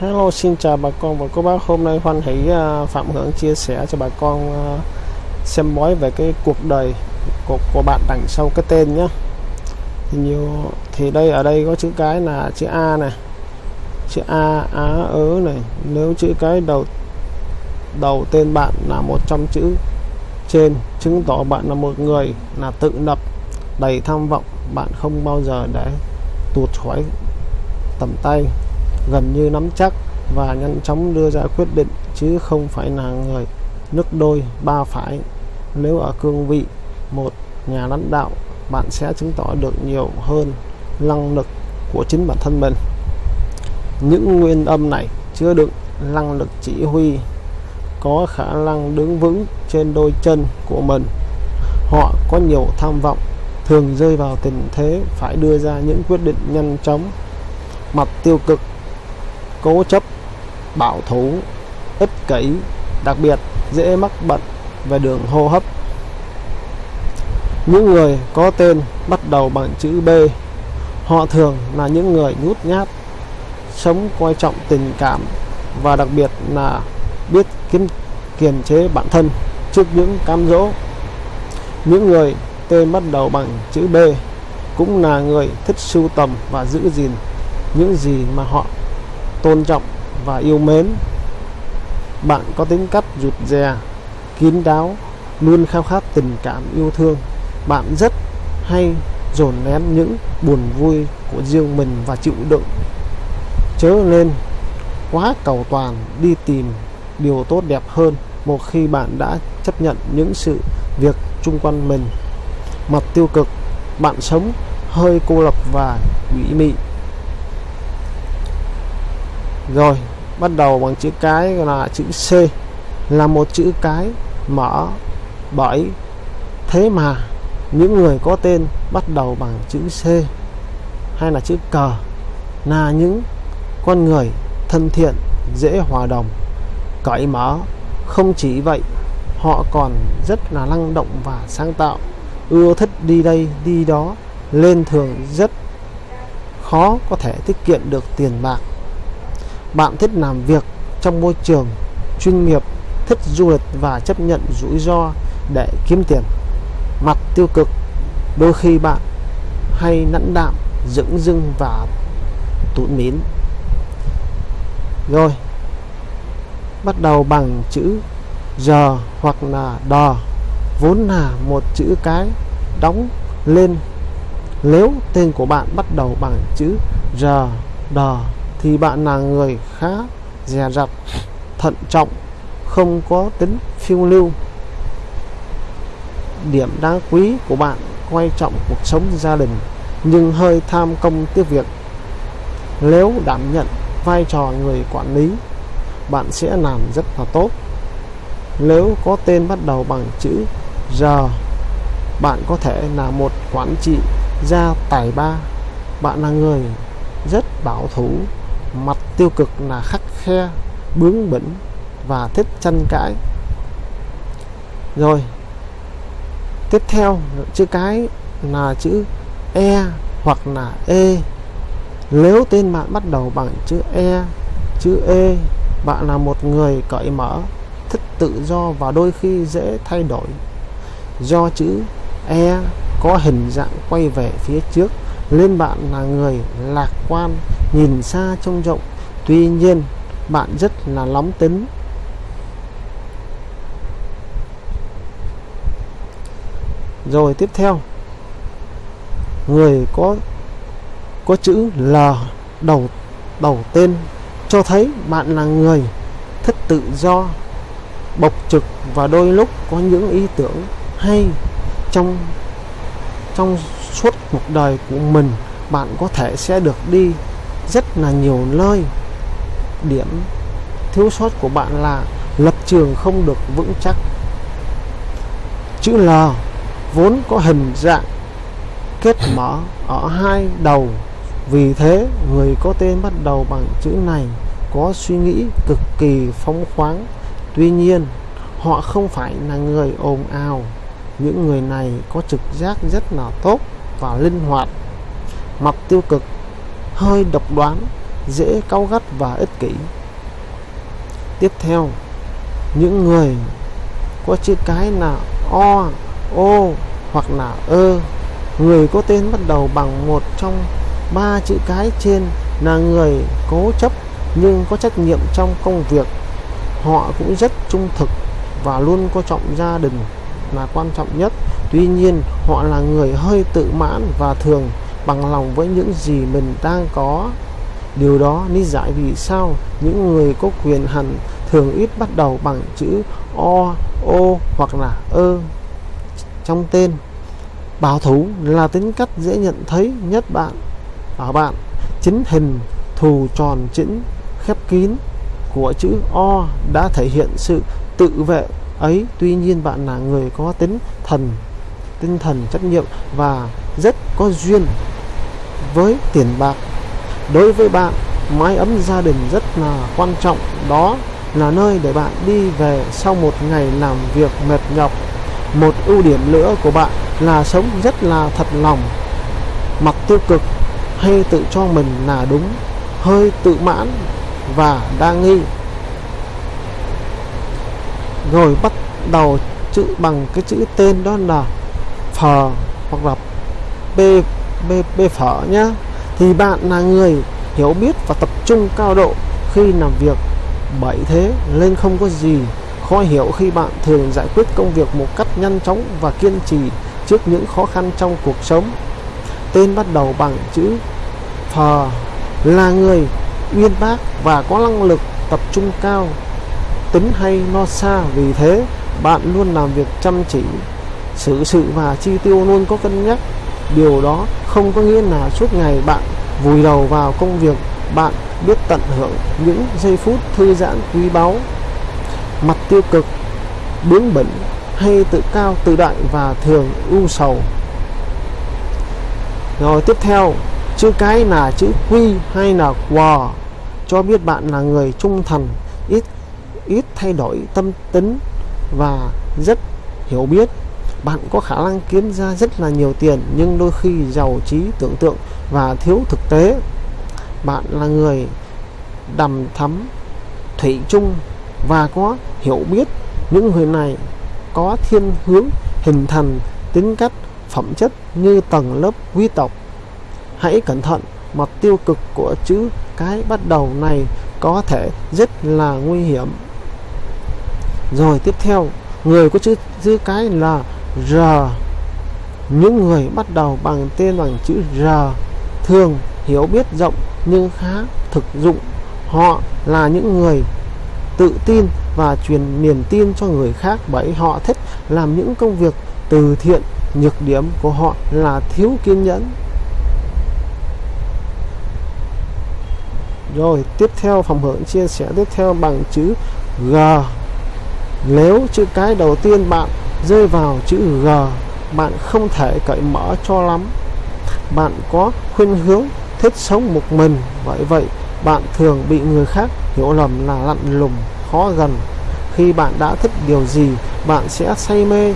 Hello xin chào bà con và cô bác. Hôm nay hoan hỷ à, Phạm Hưởng chia sẻ cho bà con à, xem bói về cái cuộc đời của, của bạn đằng sau cái tên nhé thì nhiều thì đây ở đây có chữ cái là chữ A này chữ A Á ớ này. Nếu chữ cái đầu đầu tên bạn là một trong chữ trên chứng tỏ bạn là một người là tự lập đầy tham vọng bạn không bao giờ để tụt khỏi tầm tay gần như nắm chắc và nhanh chóng đưa ra quyết định, chứ không phải là người nước đôi, ba phải. Nếu ở cương vị một nhà lãnh đạo, bạn sẽ chứng tỏ được nhiều hơn năng lực của chính bản thân mình. Những nguyên âm này chứa đựng năng lực chỉ huy, có khả năng đứng vững trên đôi chân của mình. Họ có nhiều tham vọng, thường rơi vào tình thế phải đưa ra những quyết định nhanh chóng, mặt tiêu cực cố chấp, bảo thủ, ích kỷ, đặc biệt dễ mắc bệnh về đường hô hấp. Những người có tên bắt đầu bằng chữ B, họ thường là những người nhút nhát, sống coi trọng tình cảm và đặc biệt là biết kiềm kiềm chế bản thân trước những cám dỗ. Những người tên bắt đầu bằng chữ B cũng là người thích sưu tầm và giữ gìn những gì mà họ tôn trọng và yêu mến. Bạn có tính cách rụt rè, kín đáo, luôn khao khát tình cảm yêu thương. Bạn rất hay dồn nén những buồn vui của riêng mình và chịu đựng. Chớ nên quá cầu toàn đi tìm điều tốt đẹp hơn một khi bạn đã chấp nhận những sự việc chung quanh mình. Mặt tiêu cực, bạn sống hơi cô lập và ủy mị rồi, bắt đầu bằng chữ cái là chữ C. Là một chữ cái mở bởi thế mà những người có tên bắt đầu bằng chữ C hay là chữ cờ là những con người thân thiện, dễ hòa đồng, cởi mở. Không chỉ vậy, họ còn rất là năng động và sáng tạo. Ưa thích đi đây, đi đó, lên thường rất khó có thể tiết kiệm được tiền bạc bạn thích làm việc trong môi trường chuyên nghiệp, thích du lịch và chấp nhận rủi ro để kiếm tiền. Mặt tiêu cực, đôi khi bạn hay nẫn đạm, dững dưng và tụt mỉn rồi, bắt đầu bằng chữ giờ hoặc là đò vốn là một chữ cái đóng lên. Nếu tên của bạn bắt đầu bằng chữ r đò thì bạn là người khá dè dặt, thận trọng, không có tính phiêu lưu. Điểm đáng quý của bạn, quan trọng cuộc sống gia đình, nhưng hơi tham công tiếc việc. Nếu đảm nhận vai trò người quản lý, bạn sẽ làm rất là tốt. Nếu có tên bắt đầu bằng chữ R, bạn có thể là một quản trị gia tài ba. Bạn là người rất bảo thủ tiêu cực là khắc khe, bướng bỉnh và thích tranh cãi. Rồi, tiếp theo, chữ cái là chữ e hoặc là e. Nếu tên bạn bắt đầu bằng chữ e chữ e bạn là một người cởi mở, thích tự do và đôi khi dễ thay đổi. Do chữ e có hình dạng quay về phía trước, nên bạn là người lạc quan, nhìn xa trông rộng tuy nhiên, bạn rất là nóng tính. Rồi tiếp theo, người có có chữ L đầu đầu tên cho thấy bạn là người thích tự do, bộc trực và đôi lúc có những ý tưởng hay. Trong trong suốt cuộc đời của mình, bạn có thể sẽ được đi rất là nhiều nơi điểm thiếu sót của bạn là lập trường không được vững chắc. Chữ L vốn có hình dạng kết mở ở hai đầu. Vì thế, người có tên bắt đầu bằng chữ này có suy nghĩ cực kỳ phóng khoáng. Tuy nhiên, họ không phải là người ồn ào. Những người này có trực giác rất là tốt và linh hoạt, mặt tiêu cực, hơi độc đoán dễ cáu gắt và ích kỷ. Tiếp theo, những người có chữ cái là o o hoặc là ơ, người có tên bắt đầu bằng một trong ba chữ cái trên là người cố chấp nhưng có trách nhiệm trong công việc. Họ cũng rất trung thực và luôn coi trọng gia đình là quan trọng nhất. Tuy nhiên, họ là người hơi tự mãn và thường bằng lòng với những gì mình đang có điều đó lý giải vì sao những người có quyền hành thường ít bắt đầu bằng chữ o o hoặc là ơ trong tên. Bảo thủ là tính cách dễ nhận thấy nhất bạn. Ở bạn, chính hình thù tròn chỉnh, khép kín của chữ O đã thể hiện sự tự vệ ấy. Tuy nhiên bạn là người có tính thần, tinh thần trách nhiệm và rất có duyên với tiền bạc đối với bạn, mái ấm gia đình rất là quan trọng. Đó là nơi để bạn đi về sau một ngày làm việc mệt nhọc. Một ưu điểm nữa của bạn là sống rất là thật lòng. Mặt tiêu cực, hay tự cho mình là đúng, hơi tự mãn và đa nghi. Rồi bắt đầu chữ bằng cái chữ tên đó là phờ hoặc là b b b phở nhá thì bạn là người hiểu biết và tập trung cao độ khi làm việc. Bởi thế nên không có gì khó hiểu khi bạn thường giải quyết công việc một cách nhanh chóng và kiên trì trước những khó khăn trong cuộc sống. Tên bắt đầu bằng chữ phờ là người uyên bác và có năng lực tập trung cao. Tính hay no xa, vì thế bạn luôn làm việc chăm chỉ, xử sự và chi tiêu luôn có cân nhắc điều đó không có nghĩa là suốt ngày bạn vùi đầu vào công việc, bạn biết tận hưởng những giây phút thư giãn quý báu. Mặt tiêu cực, bướng bỉnh hay tự cao tự đại và thường ưu sầu. Rồi tiếp theo, chữ cái là chữ quy hay là quò cho biết bạn là người trung thành, ít ít thay đổi tâm tính và rất hiểu biết bạn có khả năng kiếm ra rất là nhiều tiền, nhưng đôi khi giàu trí tưởng tượng và thiếu thực tế. Bạn là người đầm thắm thủy chung và có hiểu biết. Những người này có thiên hướng, hình thành tính cách, phẩm chất như tầng lớp quý tộc. Hãy cẩn thận, mặt tiêu cực của chữ cái bắt đầu này có thể rất là nguy hiểm. Rồi tiếp theo, người có chữ chữ cái là r. Những người bắt đầu bằng tên bằng chữ r thường hiểu biết rộng nhưng khá thực dụng. Họ là những người tự tin và truyền niềm tin cho người khác bởi họ thích làm những công việc từ thiện. Nhược điểm của họ là thiếu kiên nhẫn. Rồi, tiếp theo phòng hưởng chia sẻ tiếp theo bằng chữ G. Nếu chữ cái đầu tiên bạn rơi vào chữ G. Bạn không thể cởi mở cho lắm. Bạn có khuynh hướng thích sống một mình. Vậy vậy, bạn thường bị người khác hiểu lầm là lặn lùng, khó gần. Khi bạn đã thích điều gì, bạn sẽ say mê,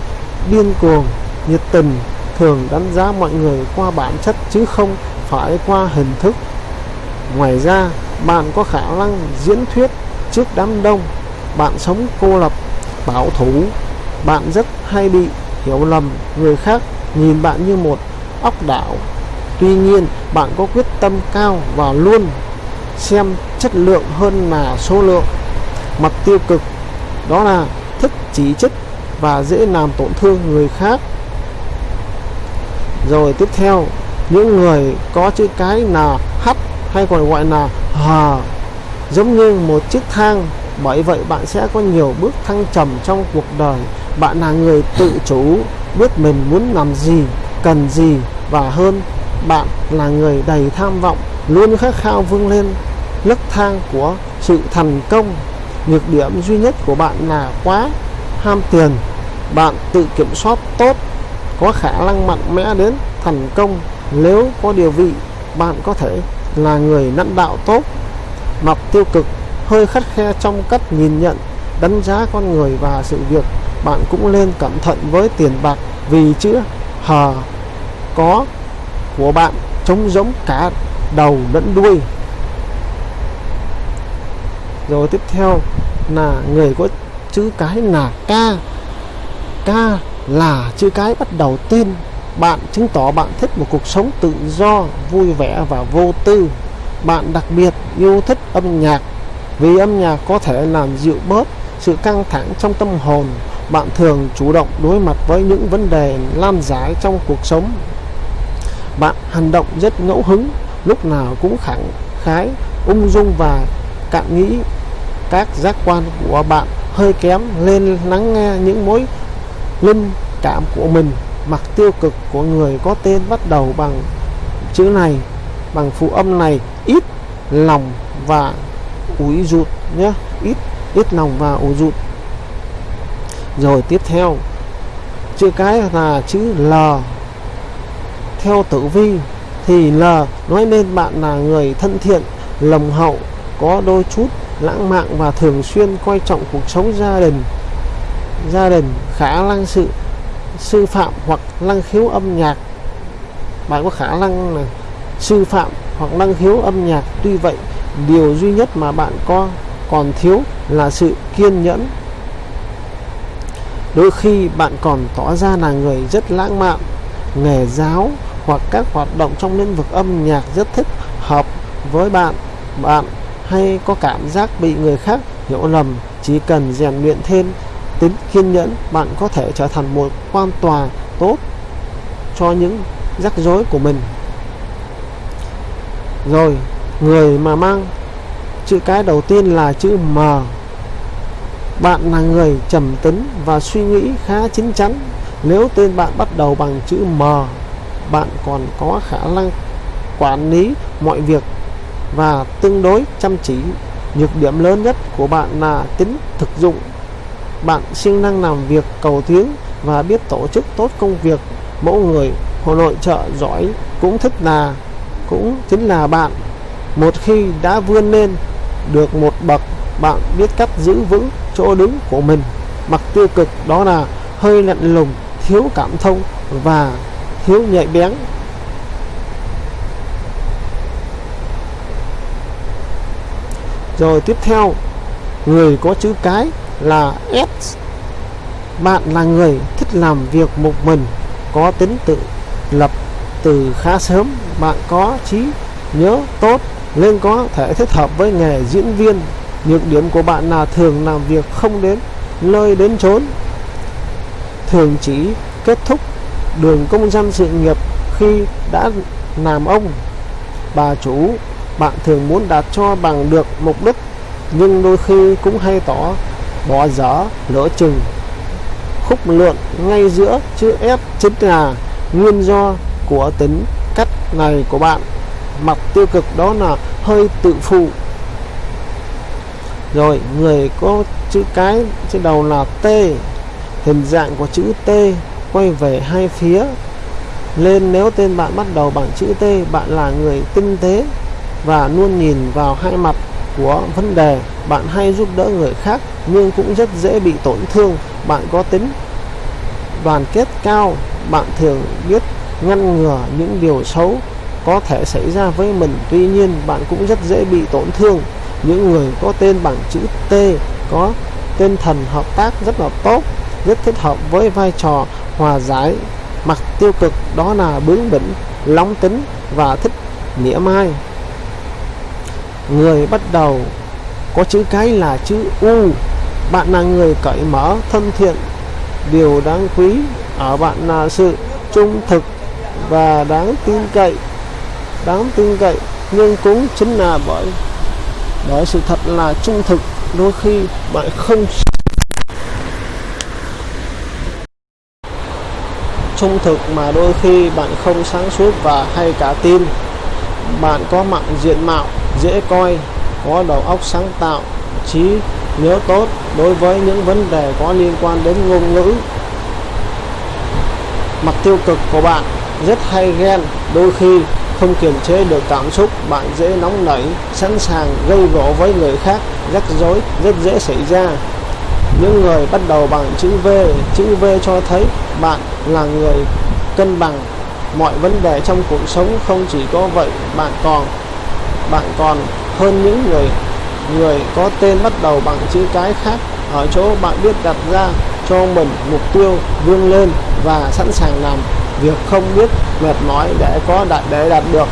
điên cuồng, nhiệt tình, thường đánh giá mọi người qua bản chất chứ không phải qua hình thức. Ngoài ra, bạn có khả năng diễn thuyết trước đám đông. Bạn sống cô lập, bảo thủ bạn rất hay bị hiểu lầm, người khác nhìn bạn như một óc đảo. Tuy nhiên, bạn có quyết tâm cao và luôn xem chất lượng hơn là số lượng. Mặt tiêu cực, đó là thích chỉ trích và dễ làm tổn thương người khác. Rồi tiếp theo, những người có chữ cái là h hay còn gọi là hờ, giống như một chiếc thang. Bởi vậy bạn sẽ có nhiều bước thăng trầm trong cuộc đời bạn là người tự chủ, biết mình muốn làm gì, cần gì, và hơn, bạn là người đầy tham vọng, luôn khát khao vươn lên. Nấc thang của sự thành công, nhược điểm duy nhất của bạn là quá ham tiền. Bạn tự kiểm soát tốt, có khả năng mạnh mẽ đến thành công. Nếu có điều vị, bạn có thể là người lãnh đạo tốt. Mặt tiêu cực, hơi khắt khe trong cách nhìn nhận, đánh giá con người và sự việc bạn cũng nên cẩn thận với tiền bạc vì chữ hờ có của bạn trống giống cả đầu lẫn đuôi. Rồi tiếp theo là người có chữ cái là ca ca là chữ cái bắt đầu tên. Bạn chứng tỏ bạn thích một cuộc sống tự do, vui vẻ và vô tư. Bạn đặc biệt yêu thích âm nhạc vì âm nhạc có thể làm dịu bớt sự căng thẳng trong tâm hồn bạn thường chủ động đối mặt với những vấn đề lan giải trong cuộc sống. Bạn hành động rất ngẫu hứng, lúc nào cũng khẳng khái, ung dung và cạn nghĩ. Các giác quan của bạn hơi kém lên lắng nghe những mối linh cảm của mình. Mặt tiêu cực của người có tên bắt đầu bằng chữ này, bằng phụ âm này, ít lòng và ủi rụt nhé, ít ít lòng và ủi rụt rồi tiếp theo, chữ cái là chữ L. Theo tử vi thì L nói lên bạn là người thân thiện, lồng hậu, có đôi chút lãng mạn và thường xuyên coi trọng cuộc sống gia đình. Gia đình khả năng sự, sư phạm hoặc năng khiếu âm nhạc. Bạn có khả năng là sư phạm hoặc năng khiếu âm nhạc. Tuy vậy, điều duy nhất mà bạn có còn thiếu là sự kiên nhẫn đôi khi bạn còn tỏ ra là người rất lãng mạn, nghề giáo hoặc các hoạt động trong lĩnh vực âm nhạc rất thích hợp với bạn. Bạn hay có cảm giác bị người khác hiểu lầm, chỉ cần rèn luyện thêm tính kiên nhẫn, bạn có thể trở thành một quan tòa tốt cho những rắc rối của mình. Rồi, người mà mang chữ cái đầu tiên là chữ M bạn là người trầm tính và suy nghĩ khá chín chắn. Nếu tên bạn bắt đầu bằng chữ M, bạn còn có khả năng quản lý mọi việc và tương đối chăm chỉ. Nhược điểm lớn nhất của bạn là tính thực dụng. Bạn siêng năng làm việc, cầu tiến và biết tổ chức tốt công việc. Mẫu người hồ nội trợ giỏi cũng thích là, cũng chính là bạn. Một khi đã vươn lên được một bậc, bạn biết cách giữ vững chỗ đứng của mình. Mặt tiêu cực đó là hơi lạnh lùng, thiếu cảm thông và thiếu nhạy bén. Rồi tiếp theo, người có chữ cái là S. Bạn là người thích làm việc một mình, có tính tự lập từ khá sớm. Bạn có trí nhớ tốt, nên có thể thích hợp với nghề diễn viên nhược điểm của bạn là thường làm việc không đến, nơi đến chốn. Thường chỉ kết thúc đường công danh sự nghiệp khi đã làm ông. Bà chủ, bạn thường muốn đạt cho bằng được mục đích, nhưng đôi khi cũng hay tỏ bỏ dở, lỡ chừng. Khúc lượn ngay giữa chữ ép chính là nguyên do của tính cách này của bạn. Mặt tiêu cực đó là hơi tự phụ rồi, người có chữ cái trên đầu là T. Hình dạng của chữ T quay về hai phía. Lên nếu tên bạn bắt đầu bằng chữ T, bạn là người tinh tế và luôn nhìn vào hai mặt của vấn đề. Bạn hay giúp đỡ người khác, nhưng cũng rất dễ bị tổn thương. Bạn có tính đoàn kết cao, bạn thường biết ngăn ngừa những điều xấu có thể xảy ra với mình. Tuy nhiên, bạn cũng rất dễ bị tổn thương những người có tên bằng chữ T, có tên thần hợp tác rất là tốt, rất thích hợp với vai trò hòa giải mặt tiêu cực, đó là bướng bỉnh, nóng tính và thích mỉa mai. Người bắt đầu có chữ cái là chữ U. Bạn là người cởi mở, thân thiện, điều đáng quý ở bạn là sự trung thực và đáng tin cậy. Đáng tin cậy, nhưng cũng chính là bởi đó sự thật là trung thực, đôi khi bạn không trung thực mà đôi khi bạn không sáng suốt và hay cả tin. Bạn có mặt diện mạo, dễ coi, có đầu óc sáng tạo, trí nhớ tốt đối với những vấn đề có liên quan đến ngôn ngữ. Mặt tiêu cực của bạn rất hay ghen, đôi khi không kiềm chế được cảm xúc, bạn dễ nóng nảy, sẵn sàng gây gỗ với người khác, rắc rối, rất dễ xảy ra. Những người bắt đầu bằng chữ V chữ V cho thấy bạn là người cân bằng. Mọi vấn đề trong cuộc sống không chỉ có vậy, bạn còn bạn còn hơn những người người có tên bắt đầu bằng chữ cái khác. Ở chỗ bạn biết đặt ra cho mình mục tiêu, vươn lên và sẵn sàng làm việc không biết mệt mỏi để có đạt để đạt được.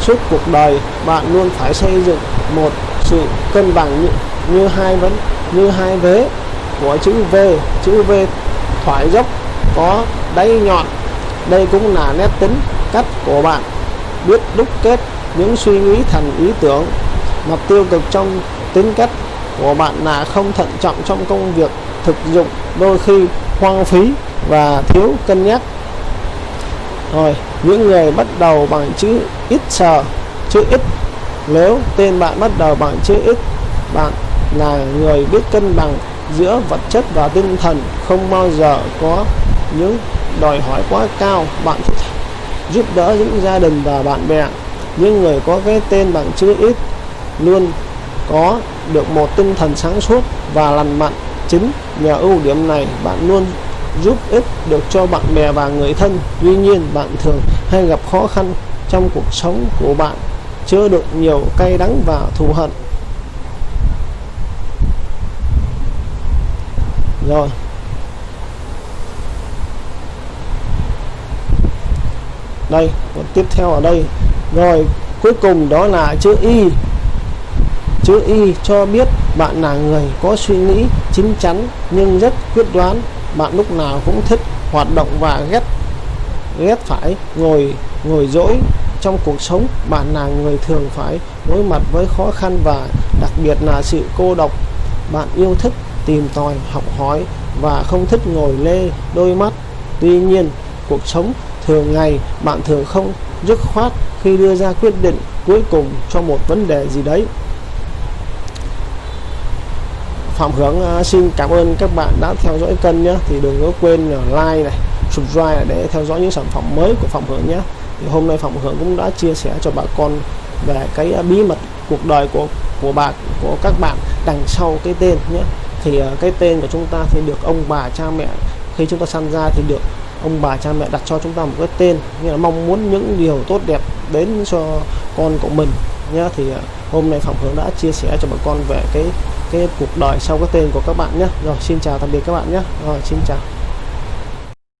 Suốt cuộc đời bạn luôn phải xây dựng một sự cân bằng như, như hai vấn như hai vế của chữ V. Chữ V thoải dốc có đáy nhọn. Đây cũng là nét tính cách của bạn. Biết đúc kết những suy nghĩ thành ý tưởng. Mặt tiêu cực trong tính cách của bạn là không thận trọng trong công việc thực dụng đôi khi hoang phí và thiếu cân nhắc rồi, những người bắt đầu bằng chữ ít sờ chữ ít. Nếu tên bạn bắt đầu bằng chữ ít, bạn là người biết cân bằng giữa vật chất và tinh thần. Không bao giờ có những đòi hỏi quá cao. Bạn thích giúp đỡ những gia đình và bạn bè. Những người có cái tên bằng chữ ít luôn có được một tinh thần sáng suốt và lành mạnh. Chính nhờ ưu điểm này, bạn luôn giúp ích được cho bạn bè và người thân. Tuy nhiên, bạn thường hay gặp khó khăn trong cuộc sống của bạn chứa đựng nhiều cay đắng và thù hận. Rồi. Đây còn tiếp theo ở đây. Rồi, cuối cùng đó là chữ y. Chữ y cho biết bạn là người có suy nghĩ chín chắn nhưng rất quyết đoán bạn lúc nào cũng thích hoạt động và ghét ghét phải ngồi ngồi dỗi trong cuộc sống. Bạn là người thường phải đối mặt với khó khăn và đặc biệt là sự cô độc. Bạn yêu thích tìm tòi, học hỏi và không thích ngồi lê đôi mắt. Tuy nhiên, cuộc sống thường ngày bạn thường không dứt khoát khi đưa ra quyết định cuối cùng cho một vấn đề gì đấy. Phạm Hướng à, xin cảm ơn các bạn đã theo dõi kênh nhé. Thì đừng có quên like này, subscribe để theo dõi những sản phẩm mới của Phạm Hướng nhé. Thì hôm nay Phạm Hướng cũng đã chia sẻ cho bà con về cái à, bí mật cuộc đời của của bà, của các bạn đằng sau cái tên nhé. Thì à, cái tên của chúng ta thì được ông bà, cha mẹ, khi chúng ta sinh ra thì được ông bà, cha mẹ đặt cho chúng ta một cái tên. Như là mong muốn những điều tốt đẹp đến cho con của mình nhé. Thì hôm nay Phạm Hướng đã chia sẻ cho bà con về cái cái cuộc đời sau cái tên của các bạn nhé. Rồi, xin chào, tạm biệt các bạn nhé. Rồi, xin chào.